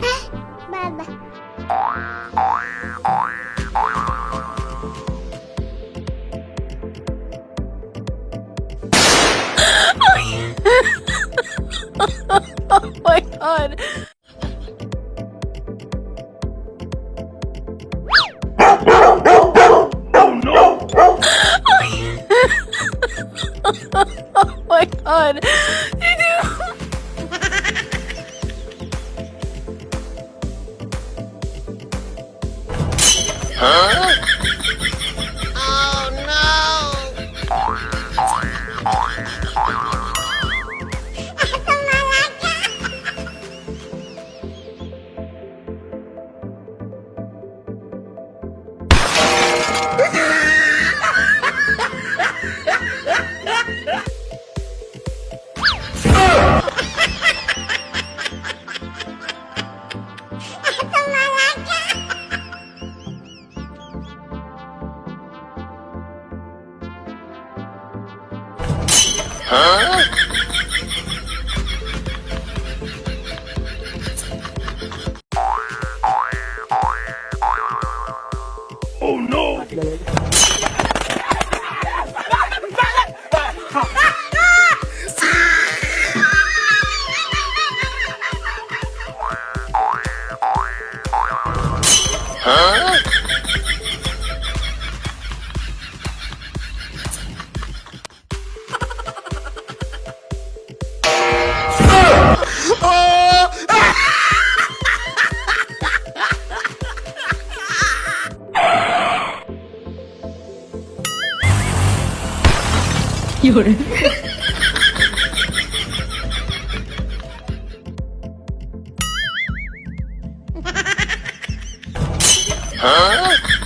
oh my god. Oh no! oh my god. Huh? Huh? Oh no! Huh? You're Huh?